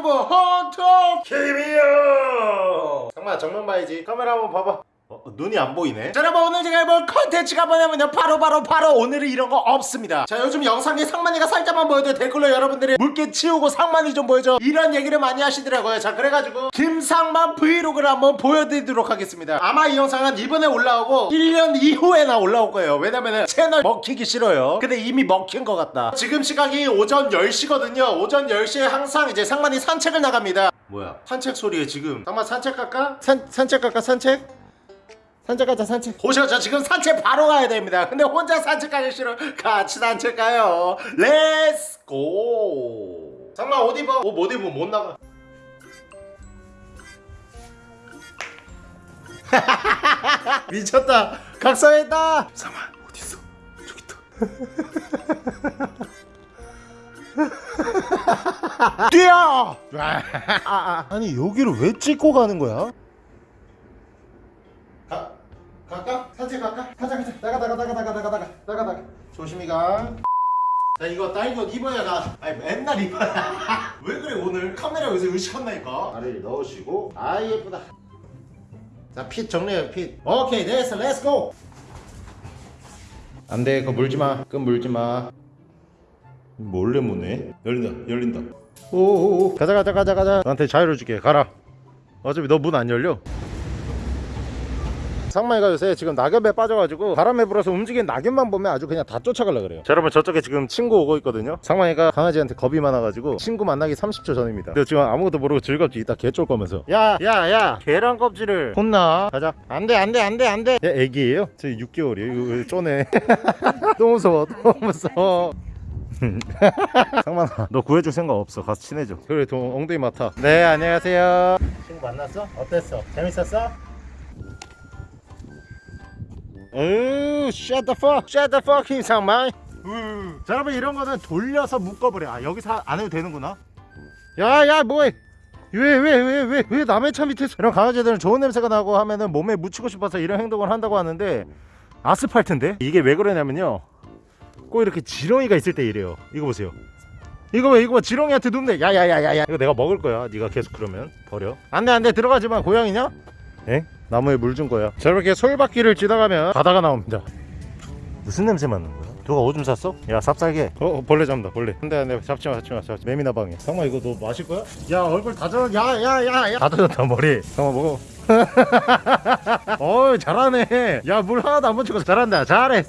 누구 헌터 김이요! 정말 정면 봐야지. 카메라 한번 봐봐. 어, 눈이 안 보이네. 자 여러분 오늘 제가 해볼 컨텐츠가 뭐냐면요. 바로 바로 바로 오늘은 이런 거 없습니다. 자 요즘 영상에 상만이가 살짝만 보여도 댓글로 여러분들이 물기 치우고 상만이 좀 보여줘. 이런 얘기를 많이 하시더라고요. 자 그래가지고 김상만 브이로그를 한번 보여드리도록 하겠습니다. 아마 이 영상은 이번에 올라오고 1년 이후에나 올라올 거예요. 왜냐면은 채널 먹히기 싫어요. 근데 이미 먹힌 것 같다. 지금 시각이 오전 10시거든요. 오전 10시에 항상 이제 상만이 산책을 나갑니다. 뭐야? 산책 소리에 지금. 상만 산책 갈까? 산, 산책 갈까? 산책? 산책 가자 산책. 보셔 지금 산책 바로 가야 됩니다. 근데 혼자 산책 가기 싫어. 같이 산책 가요 let's go 잠깐만 옷 입어. 옷 못 입으면 못 나가. 미쳤다. 각성했다. 상만 어딨어. 저기 있다. 뛰어! 아, 아. 아니 여기를 왜 찍고 가는 거야? 가, 갈까? 산책 갈까? 가자 가자. 나가 나가 나가 나가 나가 나가. 나가 나가. 조심히 가. 나 이거 옷 입어야 나. 아니 맨날 입어야 왜 그래 오늘? 카메라 여기서 의식한다니까. 다리를 넣으시고. 아 예쁘다. 자 fit 정리해 fit. 오케이 됐어. let's go 안돼. 그거 물지마. 그건 물지마. 몰래 무네? 열린다 열린다. 오오오. 가자 가자 가자 가자. 너한테 자유를 줄게. 가라. 어차피 너 문 안 열려 상마이가 요새 지금 낙엽에 빠져가지고 바람에 불어서 움직이는 낙엽만 보면 아주 그냥 다 쫓아가려 그래요. 자, 여러분 저쪽에 지금 친구 오고 있거든요. 상마이가 강아지한테 겁이 많아가지고 친구 만나기 30초 전입니다. 근데 지금 아무것도 모르고 즐겁지 이따 개쫄 거면서. 야 야 야 계란 껍질을. 혼나. 가자. 안돼 안돼 안돼 안돼. 얘 애기예요? 저 6개월이에요. 이거 쪼네? 너무 무서워 너무 무서워. 상만아 너 구해줄 생각 없어. 가서 친해져. 그래 동 엉덩이 맡아. 네 안녕하세요. 친구 만났어? 어땠어? 재밌었어? 으 shut the fuck shut the fuck 김상만 자 여러분 이런 거는 돌려서 묶어버려. 아 여기서 안 해도 되는구나. 야야 뭐해? 왜 왜 왜 왜 왜 남의 차 밑에서 이런 강아지들은 좋은 냄새가 나고 하면은 몸에 묻히고 싶어서 이런 행동을 한다고 하는데 아스팔트인데? 이게 왜 그러냐면요. 꼭 이렇게 지렁이가 있을 때 이래요. 이거 보세요. 이거 왜 이거 봐. 지렁이한테 눕네. 야야야야야. 이거 내가 먹을 거야. 네가 계속 그러면. 버려. 안돼 안돼. 들어가지마. 고양이냐? 에? 나무에 물 준 거야 저렇게 솔바퀴를 지나가면 바다가 나옵니다 무슨 냄새 맡는 거야? 누가 오줌 쌌어? 야 삽살개 어, 어 벌레 잡는다 벌레 안돼 안돼 잡지마 잡지마 잡지 매미나 방해 상마 이거 너 마실 거야? 야 얼굴 다 젖어 야야야야 다 젖었다 머리 상마 먹어 어이 잘하네 야 물 하나도 안 묻히고 잘한다 잘해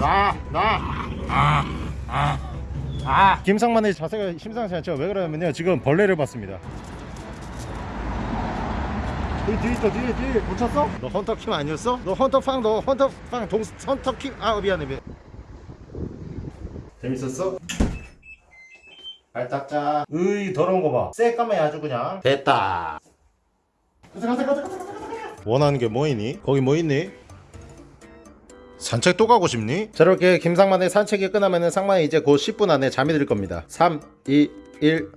나, 나, 아, 아, 아. 김상만의 자세가 심상치 않죠? 왜 그러냐면요. 지금 벌레를 봤습니다. 여기 뒤에 있어, 뒤에, 뒤에. 못 쳤어? 너 헌터킴 아니었어? 너 헌터팡, 너 헌터팡, 동, 헌터킴. 아, 미안해, 미안. 재밌었어? 발 닦자. 으이, 더러운 거 봐. 새까매 아주 그냥. 됐다. 가자, 가자, 가자, 가자. 원하는 게 뭐 있니? 거기 뭐 있니? 산책 또 가고 싶니? 자 이렇게 김상만의 산책이 끝나면 상만이 이제 곧 10분 안에 잠이 들 겁니다 3, 2, 1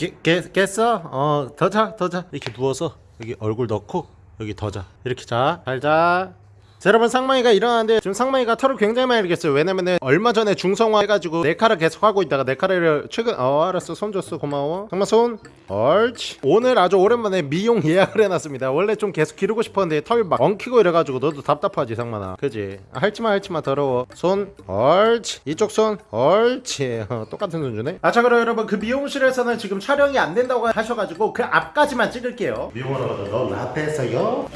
깨, 깨, 깼어? 어, 더 자, 더 자. 이렇게 누워서 여기 얼굴 넣고 여기 더 자. 이렇게 자. 잘 자. 자, 여러분 상마이가 일어나는데 지금 상마이가 털을 굉장히 많이 일겠어요. 왜냐면은 얼마 전에 중성화 해가지고 네카를 계속 하고 있다가 네카를 최근 어 알았어. 손 줬어. 고마워. 상마 손. 옳지 오늘 아주 오랜만에 미용 예약을 해놨습니다. 원래 좀 계속 기르고 싶었는데 털 막 엉키고 이래가지고 너도 답답하지 상만아 그지? 아, 할지마 할지마. 더러워. 손. 옳지 이쪽 손. 옳지 어, 똑같은 손 주네. 아자 그럼 여러분 그 미용실에서는 지금 촬영이 안 된다고 하셔가지고 그 앞까지만 찍을게요. 미용하러 가자 너 라떼서요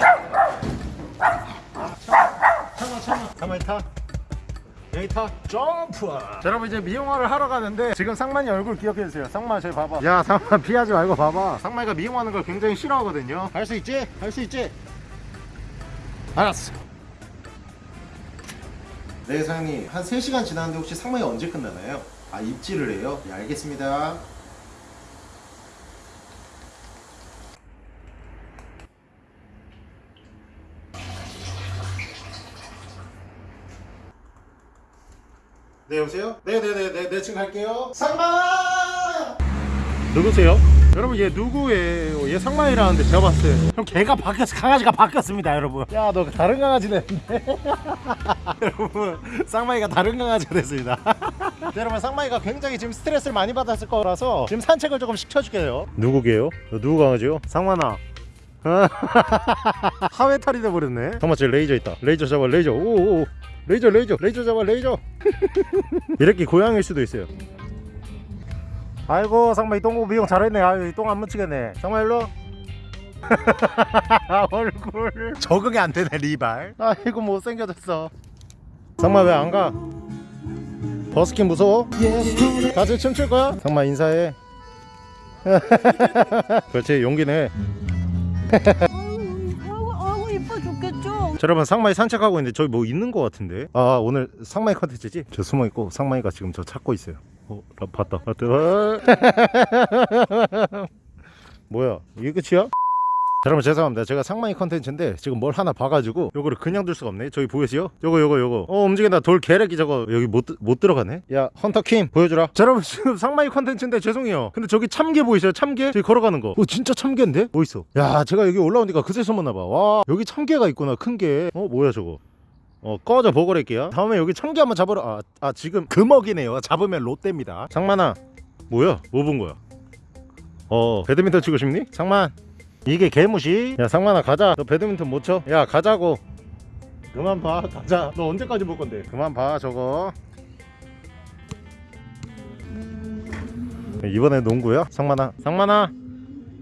참아 참아 가만히 타. 여기 타. 점프. 자 여러분 이제 미용화를 하러 가는데 지금 상만이 얼굴 기억해주세요. 상만 저기 봐봐. 야 상만 피하지 말고 봐봐. 상만이가 미용하는 걸 굉장히 싫어하거든요. 할 수 있지? 할 수 있지? 알았어. 네 사장님. 한 3시간 지났는데 혹시 상만이 언제 끝나나요? 아 입질을 해요? 예 알겠습니다 네 여보세요? 네네네네 네, 지금 갈게요. 상마! 누구세요? 여러분 얘 누구예요? 얘 상만이라는데 제가 봤어요. 형 개가 바뀌었어 강아지가 바뀌었습니다 여러분. 야 너 다른 강아지 됐네. 여러분 상만이가 다른 강아지가 됐습니다. 여러분 상만이가 굉장히 지금 스트레스를 많이 받았을 거라서 지금 산책을 조금 시켜줄게요. 누구게요? 너 누구 강아지요? 상만아 하회탈이 돼버렸네. 잠깐만 저기 레이저 있다. 레이저 잡아 레이저. 오오 레이저 레이저 레이저 잡아 레이저. 이렇게 고양일 수도 있어요. 아이고 상마 이 똥고 미용 잘했네. 아유 똥 안 묻히겠네. 상마 일로 얼굴. 적응이 안 되네 리발. 아이고 못생겨졌어. 상마 왜 안 가? 버스킹 무서워? 같이 춤출 거야? 상마 인사해. 그렇지 용기 내 자, 여러분 상만이 산책하고 있는데 저기 뭐 있는 거 같은데? 아 오늘 상만이 컨텐츠지? 저 숨어있고 상만이가 지금 저 찾고 있어요. 어 나 봤다. 봤다. 뭐야? 이게 끝이야? 자, 여러분 죄송합니다. 제가 상만이 컨텐츠인데 지금 뭘 하나 봐가지고 요거를 그냥 둘 수가 없네. 저기 보이세요? 요거 요거 요거. 어 움직인다. 돌 개래기 저거 여기 못, 들- 못 들어가네. 야 헌터 킴 보여주라. 자 여러분 지금 상만이 컨텐츠인데 죄송해요. 근데 저기 참게 보이세요 참게? 저기 걸어가는 거. 어, 진짜 참게인데? 뭐 있어? 야 제가 여기 올라오니까 그새 소문 나봐. 와 여기 참게가 있구나 큰 게 어 뭐야 저거? 어 꺼져 보고랄게요. 다음에 여기 청개 한번 잡으러 아, 아 지금 금어기네요. 잡으면 롯데입니다. 장만아 뭐야? 뭐 본 거야? 어 배드민턴 치고 싶니? 장만 이게 개무시? 야 상만아 가자. 너 배드민턴 못 쳐 야 가자고. 그만 봐 가자. 너 언제까지 볼 건데? 그만 봐 저거. 이번에 농구야? 상만아. 상만아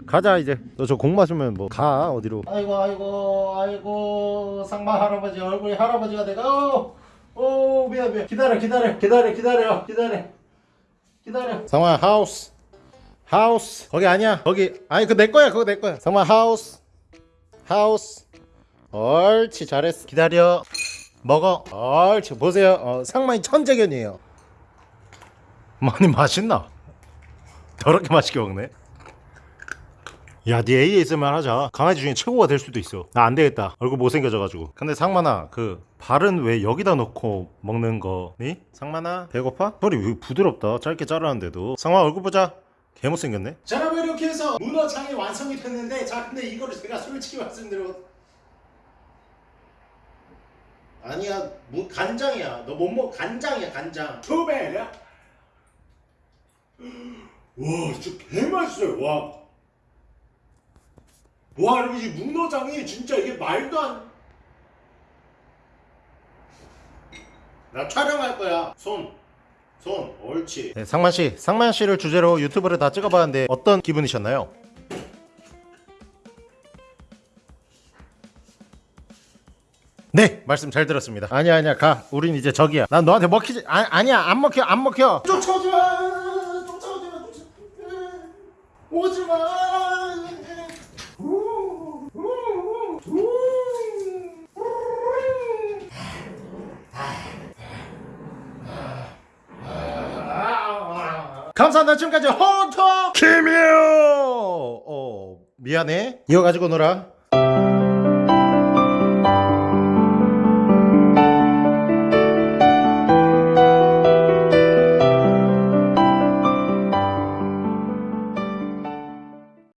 가자 이제. 너 저 공 맞으면 뭐 가 어디로? 아이고 아이고 아이고. 상마 할아버지 얼굴이 할아버지가 돼가. 오, 오 미안 미안. 기다려 기다려 기다려 기다려 기다려. 기다려. 상마 하우스 하우스 거기 아니야 거기 아니 그내 거야 그거 내 거야 상마 하우스 하우스 옳지 잘했어 기다려 먹어 옳지 보세요 어, 상마이 천재견이에요 많이 맛있나 더럽게 맛있게 먹네 야, 네 ASMR 하자. 강아지 중에 최고가 될 수도 있어. 나 안 되겠다. 얼굴 못생겨져가지고. 근데 상만아, 그 발은 왜 여기다 놓고 먹는 거니? 상만아, 배고파? 소리 왜 부드럽다. 짧게 자르는데도. 상만 얼굴 보자. 개 못생겼네. 자, 여러분 이렇게 해서 문어장이 완성이 됐는데, 자, 근데 이거를 제가 솔직히 말씀드려. 아니야, 뭐 간장이야. 너 못 먹 간장이야, 간장. 두 배야? 와, 진짜 개 맛있어요. 와. 와 여러분 이 문어장이 진짜 이게 말도 안. 나 촬영할 거야. 손. 손. 옳지. 네, 상만 씨, 상만 씨를 주제로 유튜브를 다 찍어봤는데 어떤 기분이셨나요? 네 말씀 잘 들었습니다 아니야 아니야 가 우린 이제 저기야 난 너한테 먹히지 아, 아니야 안 먹혀 안 먹혀 쫓아오지마 쫓아오지마 오지마 감사합니다. 지금까지 헌터 김이요 어 미안해. 이거 가지고 놀아